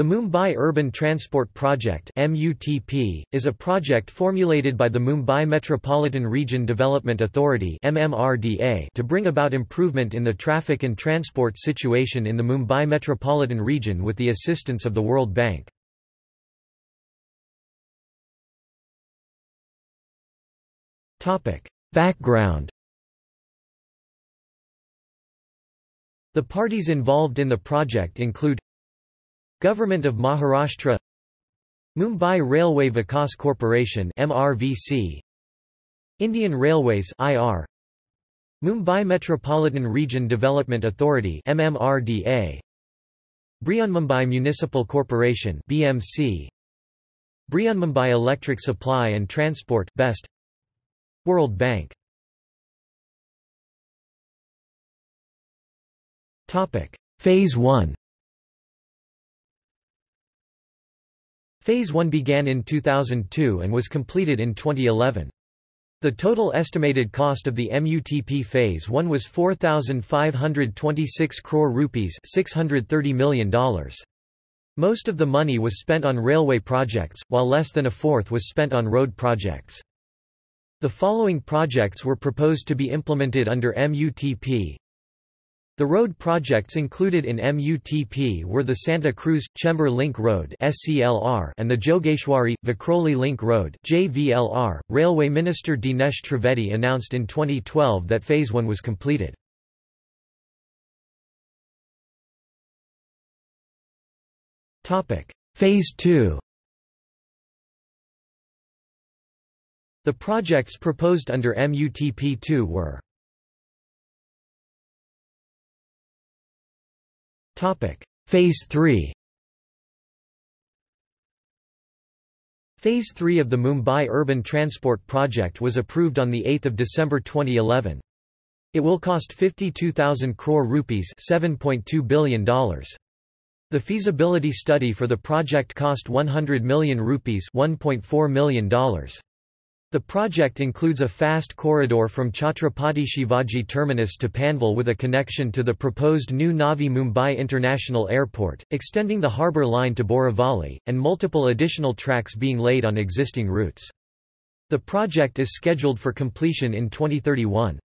The Mumbai Urban Transport Project MUTP, is a project formulated by the Mumbai Metropolitan Region Development Authority MMRDA to bring about improvement in the traffic and transport situation in the Mumbai metropolitan region with the assistance of the World Bank. Background The parties involved in the project include Government of Maharashtra Mumbai Railway Vikas Corporation MRVC Indian Railways IR Mumbai Metropolitan Region Development Authority MMRDA Brihanmumbai Municipal Corporation BMC Brihanmumbai Electric Supply and Transport BEST World Bank. Topic. Phase 1 Phase 1 began in 2002 and was completed in 2011. The total estimated cost of the MUTP Phase 1 was 4,526 crore rupees $630 million. Most of the money was spent on railway projects, while less than a fourth was spent on road projects. The following projects were proposed to be implemented under MUTP the road projects included in MUTP were the Santa Cruz Chembur Link Road and the Jogeshwari Vikhroli Link Road. Railway Minister Dinesh Trivedi announced in 2012 that Phase 1 was completed. Phase 2. The projects proposed under MUTP2 were Phase 3 Phase 3 of the Mumbai Urban Transport Project was approved on 8 December 2011. It will cost 52,000 crore rupees $7.2 billion. The feasibility study for the project cost 100 million rupees $1.4 million. The project includes a fast corridor from Chhatrapati Shivaji Terminus to Panvel with a connection to the proposed new Navi Mumbai International Airport, extending the harbour line to Borivali, and multiple additional tracks being laid on existing routes. The project is scheduled for completion in 2031.